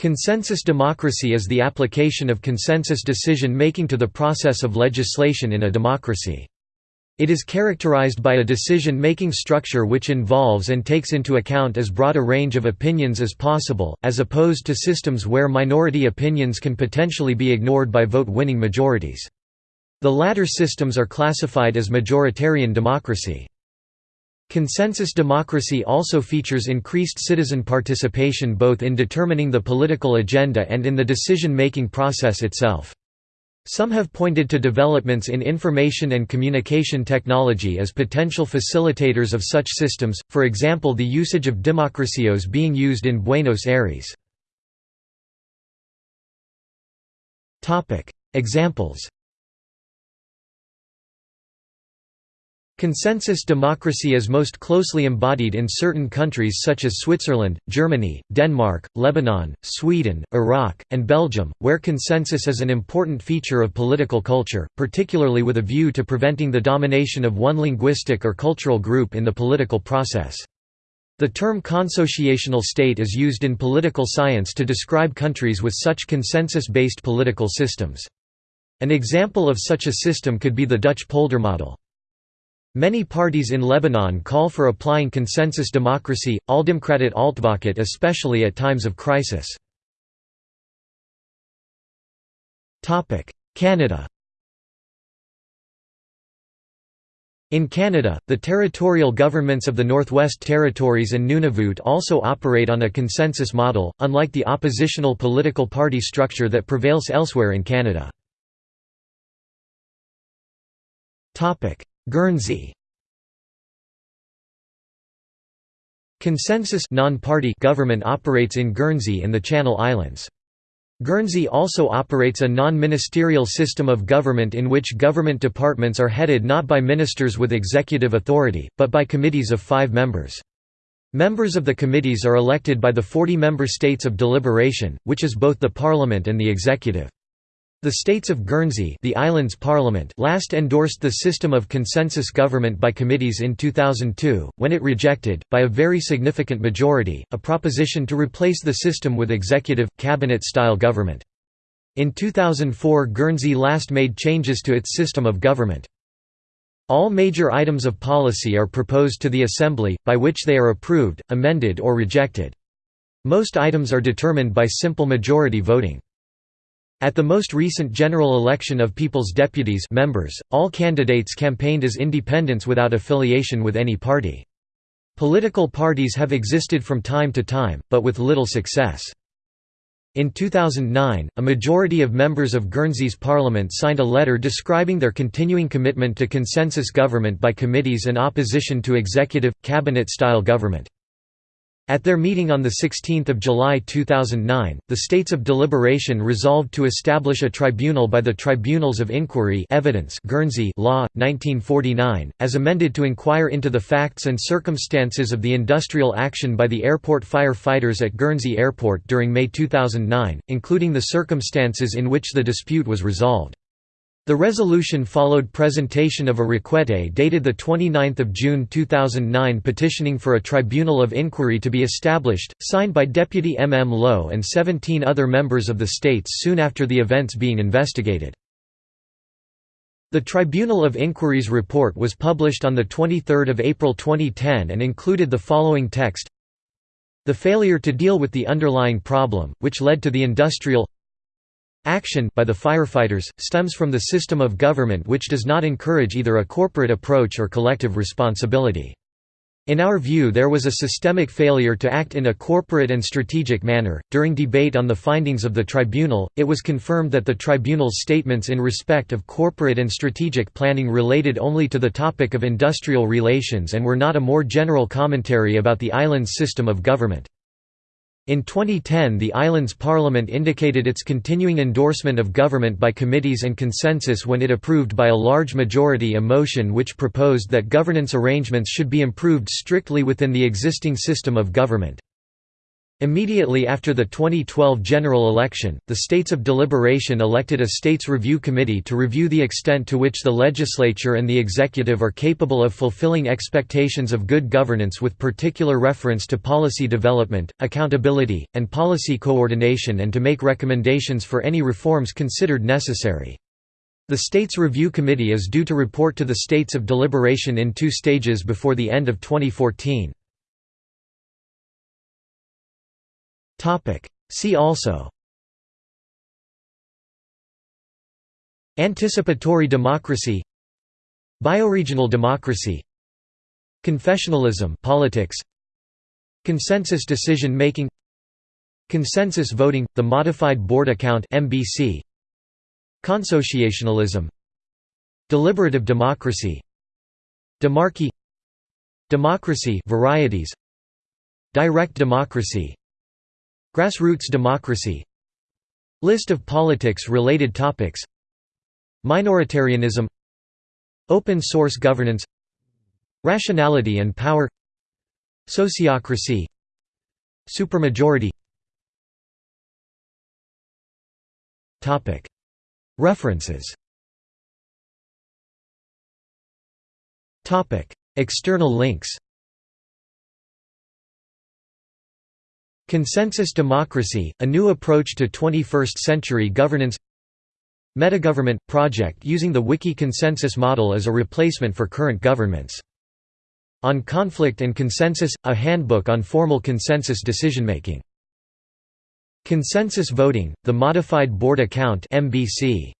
Consensus democracy is the application of consensus decision-making to the process of legislation in a democracy. It is characterized by a decision-making structure which involves and takes into account as broad a range of opinions as possible, as opposed to systems where minority opinions can potentially be ignored by vote-winning majorities. The latter systems are classified as majoritarian democracy. Consensus democracy also features increased citizen participation both in determining the political agenda and in the decision-making process itself. Some have pointed to developments in information and communication technology as potential facilitators of such systems, for example the usage of DemocracyOS being used in Buenos Aires. Examples Consensus democracy is most closely embodied in certain countries such as Switzerland, Germany, Denmark, Lebanon, Sweden, Iraq, and Belgium, where consensus is an important feature of political culture, particularly with a view to preventing the domination of one linguistic or cultural group in the political process. The term consociational state is used in political science to describe countries with such consensus-based political systems. An example of such a system could be the Dutch polder model. Many parties in Lebanon call for applying consensus democracy, Aldemokratiet Altvaket especially at times of crisis. Canada In Canada, the territorial governments of the Northwest Territories and Nunavut also operate on a consensus model, unlike the oppositional political party structure that prevails elsewhere in Canada. Guernsey Consensus non-party government operates in Guernsey in the Channel Islands. Guernsey also operates a non-ministerial system of government in which government departments are headed not by ministers with executive authority, but by committees of five members. Members of the committees are elected by the 40 member states of deliberation, which is both the parliament and the executive. The states of Guernsey the island's parliament last endorsed the system of consensus government by committees in 2002, when it rejected, by a very significant majority, a proposition to replace the system with executive, cabinet-style government. In 2004 Guernsey last made changes to its system of government. All major items of policy are proposed to the Assembly, by which they are approved, amended or rejected. Most items are determined by simple majority voting. At the most recent general election of People's Deputies members, all candidates campaigned as independents without affiliation with any party. Political parties have existed from time to time, but with little success. In 2009, a majority of members of Guernsey's parliament signed a letter describing their continuing commitment to consensus government by committees and opposition to executive, cabinet-style government. At their meeting on 16 July 2009, the States of Deliberation resolved to establish a tribunal by the Tribunals of Inquiry Evidence Guernsey Law, 1949, as amended to inquire into the facts and circumstances of the industrial action by the airport fire-fighters at Guernsey Airport during May 2009, including the circumstances in which the dispute was resolved. The resolution followed presentation of a requete dated 29 June 2009 petitioning for a tribunal of inquiry to be established, signed by Deputy M. M. Lowe and 17 other members of the states soon after the events being investigated. The Tribunal of Inquiry's report was published on 23 April 2010 and included the following text The failure to deal with the underlying problem, which led to the industrial Action by the firefighters, stems from the system of government which does not encourage either a corporate approach or collective responsibility. In our view, there was a systemic failure to act in a corporate and strategic manner. During debate on the findings of the tribunal, it was confirmed that the tribunal's statements in respect of corporate and strategic planning related only to the topic of industrial relations and were not a more general commentary about the island's system of government. In 2010 the island's parliament indicated its continuing endorsement of government by committees and consensus when it approved by a large majority a motion which proposed that governance arrangements should be improved strictly within the existing system of government. Immediately after the 2012 general election, the States of Deliberation elected a States Review Committee to review the extent to which the legislature and the executive are capable of fulfilling expectations of good governance with particular reference to policy development, accountability, and policy coordination and to make recommendations for any reforms considered necessary. The States Review Committee is due to report to the States of Deliberation in two stages before the end of 2014. See also. Anticipatory democracy. Bioregional democracy. Confessionalism politics. Consensus decision making. Consensus voting the modified Borda count MBC Consociationalism. Deliberative democracy. Demarchy Democracy varieties. Direct democracy Grassroots democracy. List of politics-related topics. Minoritarianism. Open source governance. Rationality and power. Sociocracy. Supermajority. References. External links Consensus Democracy, a new approach to 21st-century governance Metagovernment – project using the Wiki consensus model as a replacement for current governments. On Conflict and Consensus – a handbook on formal consensus decision-making. Consensus Voting – the Modified Borda Count MBC.